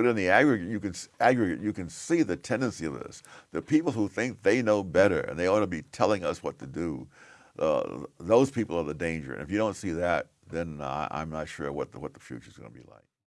but in the aggregate, you can aggregate, you can see the tendency of this. The people who think they know better and they ought to be telling us what to do, uh, those people are the danger. And if you don't see that, then uh, I'm not sure what the, what the future is going to be like.